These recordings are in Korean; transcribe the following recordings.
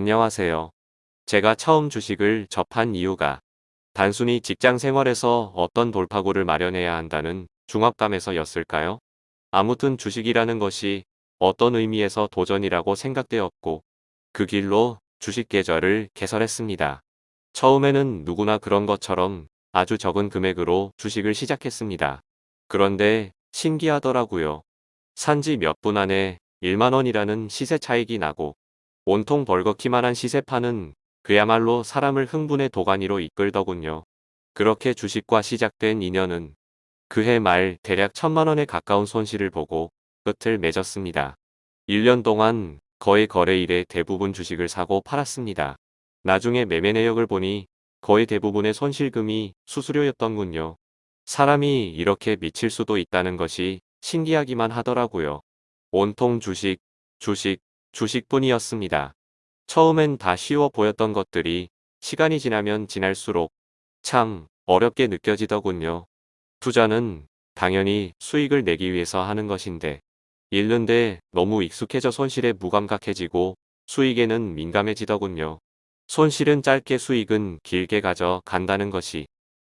안녕하세요. 제가 처음 주식을 접한 이유가 단순히 직장 생활에서 어떤 돌파구를 마련해야 한다는 중압감에서였을까요? 아무튼 주식이라는 것이 어떤 의미에서 도전이라고 생각되었고 그 길로 주식 계좌를 개설했습니다. 처음에는 누구나 그런 것처럼 아주 적은 금액으로 주식을 시작했습니다. 그런데 신기하더라고요. 산지 몇 분 안에 1만원이라는 시세 차익이 나고 온통 벌겋기만한 시세파는 그야말로 사람을 흥분의 도가니로 이끌더군요. 그렇게 주식과 시작된 인연은 그해 말 대략 천만원에 가까운 손실을 보고 끝을 맺었습니다. 1년 동안 거의 거래일에 대부분 주식을 사고 팔았습니다. 나중에 매매 내역을 보니 거의 대부분의 손실금이 수수료였던군요. 사람이 이렇게 미칠 수도 있다는 것이 신기하기만 하더라고요. 온통 주식, 주식, 주식뿐이었습니다. 처음엔 다 쉬워 보였던 것들이 시간이 지나면 지날수록 참 어렵게 느껴지더군요. 투자는 당연히 수익을 내기 위해서 하는 것인데 잃는데 너무 익숙해져 손실에 무감각해지고 수익에는 민감해지더군요. 손실은 짧게 수익은 길게 가져 간다는 것이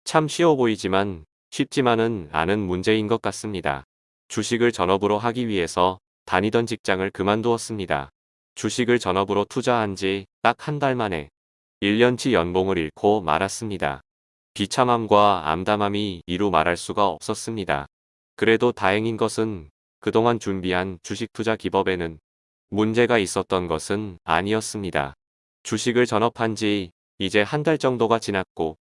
참 쉬워 보이지만 쉽지만은 않은 문제인 것 같습니다. 주식을 전업으로 하기 위해서 다니던 직장을 그만두었습니다. 주식을 전업으로 투자한 지 딱 한 달 만에 1년치 연봉을 잃고 말았습니다. 비참함과 암담함이 이루 말할 수가 없었습니다. 그래도 다행인 것은 그동안 준비한 주식 투자 기법에는 문제가 있었던 것은 아니었습니다. 주식을 전업한 지 이제 한 달 정도가 지났고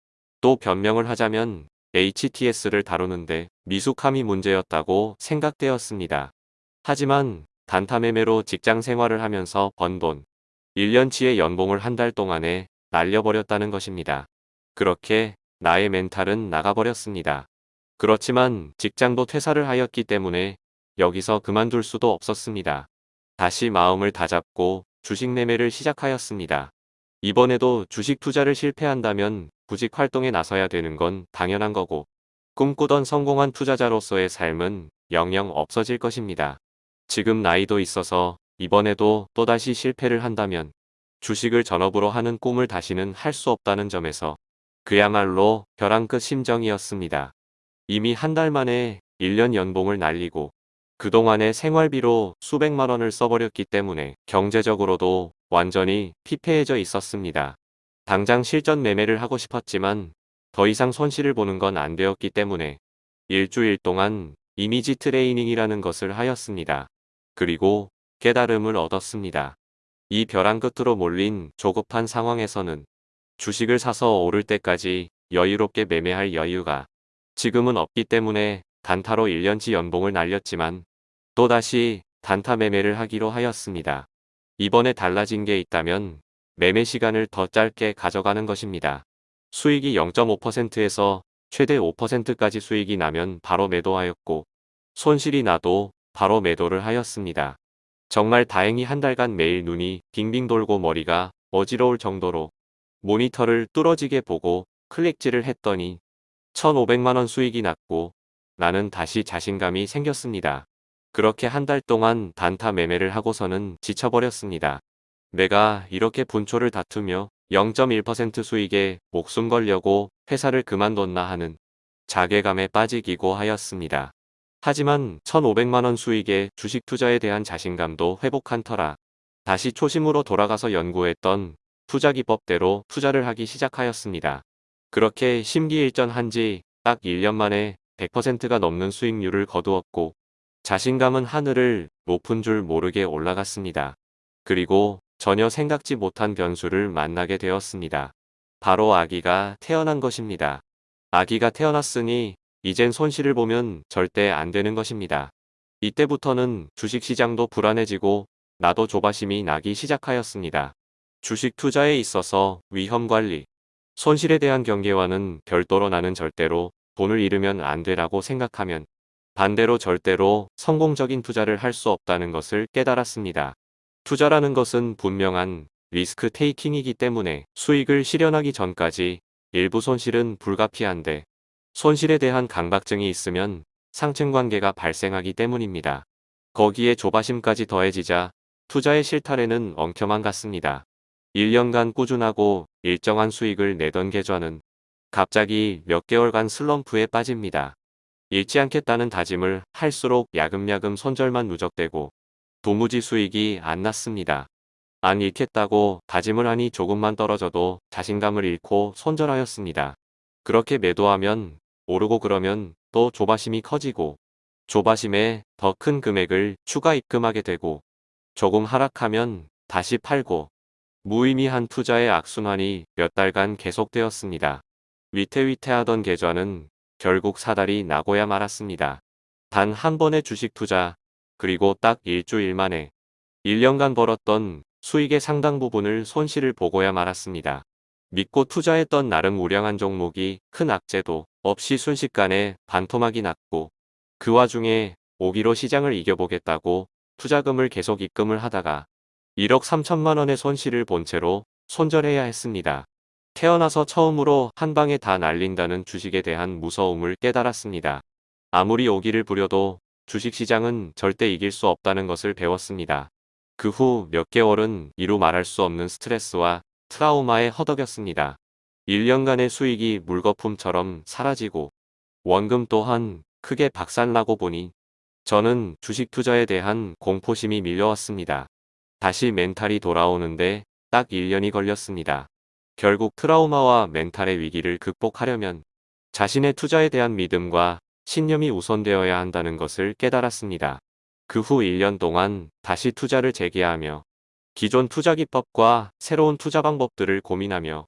또 변명을 하자면 HTS를 다루는데 미숙함이 문제였다고 생각되었습니다. 하지만 단타 매매로 직장 생활을 하면서 번 돈, 1년치의 연봉을 한 달 동안에 날려버렸다는 것입니다. 그렇게 나의 멘탈은 나가버렸습니다. 그렇지만 직장도 퇴사를 하였기 때문에 여기서 그만둘 수도 없었습니다. 다시 마음을 다잡고 주식 매매를 시작하였습니다. 이번에도 주식 투자를 실패한다면 구직 활동에 나서야 되는 건 당연한 거고 꿈꾸던 성공한 투자자로서의 삶은 영영 없어질 것입니다. 지금 나이도 있어서 이번에도 또다시 실패를 한다면 주식을 전업으로 하는 꿈을 다시는 할 수 없다는 점에서 그야말로 벼랑 끝 심정이었습니다. 이미 한 달 만에 1년 연봉을 날리고 그동안의 생활비로 수백만 원을 써버렸기 때문에 경제적으로도 완전히 피폐해져 있었습니다. 당장 실전 매매를 하고 싶었지만 더 이상 손실을 보는 건 안 되었기 때문에 일주일 동안 이미지 트레이닝이라는 것을 하였습니다. 그리고 깨달음을 얻었습니다. 이 벼랑 끝으로 몰린 조급한 상황에서는 주식을 사서 오를 때까지 여유롭게 매매할 여유가 지금은 없기 때문에 단타로 1년치 연봉을 날렸지만 또다시 단타 매매를 하기로 하였습니다. 이번에 달라진 게 있다면 매매 시간을 더 짧게 가져가는 것입니다. 수익이 0.5%에서 최대 5%까지 수익이 나면 바로 매도하였고 손실이 나도 바로 매도를 하였습니다. 정말 다행히 한 달간 매일 눈이 빙빙 돌고 머리가 어지러울 정도로 모니터를 뚫어지게 보고 클릭질을 했더니 1500만원 수익이 났고 나는 다시 자신감이 생겼습니다. 그렇게 한 달 동안 단타 매매를 하고서는 지쳐버렸습니다. 내가 이렇게 분초를 다투며 0.1% 수익에 목숨 걸려고 회사를 그만뒀나 하는 자괴감에 빠지기고 하였습니다. 하지만 1500만원 수익의 주식 투자에 대한 자신감도 회복한 터라 다시 초심으로 돌아가서 연구했던 투자 기법대로 투자를 하기 시작하였습니다. 그렇게 심기일전한 지 딱 1년 만에 100%가 넘는 수익률을 거두었고 자신감은 하늘을 높은 줄 모르게 올라갔습니다. 그리고 전혀 생각지 못한 변수를 만나게 되었습니다. 바로 아기가 태어난 것입니다. 아기가 태어났으니 이젠 손실을 보면 절대 안 되는 것입니다. 이때부터는 주식시장도 불안해지고 나도 조바심이 나기 시작하였습니다. 주식 투자에 있어서 위험관리, 손실에 대한 경계와는 별도로 나는 절대로 돈을 잃으면 안 되라고 생각하면 반대로 절대로 성공적인 투자를 할 수 없다는 것을 깨달았습니다. 투자라는 것은 분명한 리스크 테이킹이기 때문에 수익을 실현하기 전까지 일부 손실은 불가피한데 손실에 대한 강박증이 있으면 상층관계가 발생하기 때문입니다. 거기에 조바심까지 더해지자 투자의 실타래는 엉켜만 같습니다. 1년간 꾸준하고 일정한 수익을 내던 계좌는 갑자기 몇 개월간 슬럼프에 빠집니다. 잃지 않겠다는 다짐을 할수록 야금야금 손절만 누적되고 도무지 수익이 안 났습니다. 안 잃겠다고 다짐을 하니 조금만 떨어져도 자신감을 잃고 손절하였습니다. 그렇게 매도하면 오르고 그러면 또 조바심이 커지고 조바심에 더 큰 금액을 추가 입금하게 되고 조금 하락하면 다시 팔고 무의미한 투자의 악순환이 몇 달간 계속되었습니다. 위태위태하던 계좌는 결국 사달이 나고야 말았습니다. 단 한 번의 주식 투자 그리고 딱 일주일 만에 1년간 벌었던 수익의 상당 부분을 손실을 보고야 말았습니다. 믿고 투자했던 나름 우량한 종목이 큰 악재도 없이 순식간에 반토막이 났고 그 와중에 오기로 시장을 이겨보겠다고 투자금을 계속 입금을 하다가 1억 3천만 원의 손실을 본 채로 손절해야 했습니다. 태어나서 처음으로 한 방에 다 날린다는 주식에 대한 무서움을 깨달았습니다. 아무리 오기를 부려도 주식시장은 절대 이길 수 없다는 것을 배웠습니다. 그 후 몇 개월은 이루 말할 수 없는 스트레스와 트라우마에 허덕였습니다. 1년간의 수익이 물거품처럼 사라지고 원금 또한 크게 박살나고 보니 저는 주식 투자에 대한 공포심이 밀려왔습니다. 다시 멘탈이 돌아오는데 딱 1년이 걸렸습니다. 결국 트라우마와 멘탈의 위기를 극복하려면 자신의 투자에 대한 믿음과 신념이 우선되어야 한다는 것을 깨달았습니다. 그 후 1년 동안 다시 투자를 재개하며 기존 투자 기법과 새로운 투자 방법들을 고민하며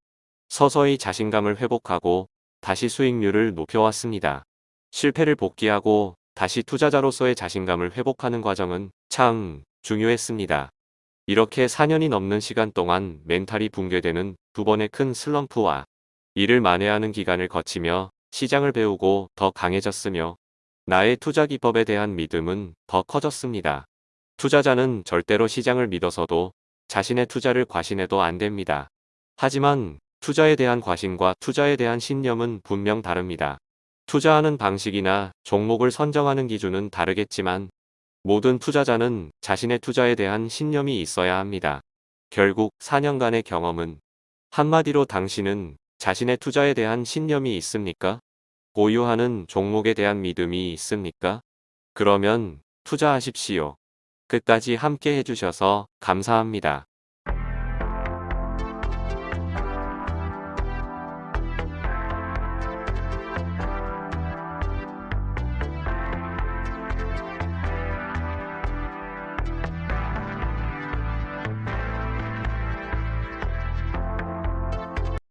서서히 자신감을 회복하고 다시 수익률을 높여왔습니다. 실패를 복귀하고 다시 투자자로서의 자신감을 회복하는 과정은 참 중요했습니다. 이렇게 4년이 넘는 시간 동안 멘탈이 붕괴되는 두 번의 큰 슬럼프와 이를 만회하는 기간을 거치며 시장을 배우고 더 강해졌으며 나의 투자 기법에 대한 믿음은 더 커졌습니다. 투자자는 절대로 시장을 믿어서도 자신의 투자를 과신해도 안 됩니다. 하지만 투자에 대한 과신과 투자에 대한 신념은 분명 다릅니다. 투자하는 방식이나 종목을 선정하는 기준은 다르겠지만 모든 투자자는 자신의 투자에 대한 신념이 있어야 합니다. 결국 4년간의 경험은 한마디로 당신은 자신의 투자에 대한 신념이 있습니까? 보유하는 종목에 대한 믿음이 있습니까? 그러면 투자하십시오. 끝까지 함께 해주셔서 감사합니다.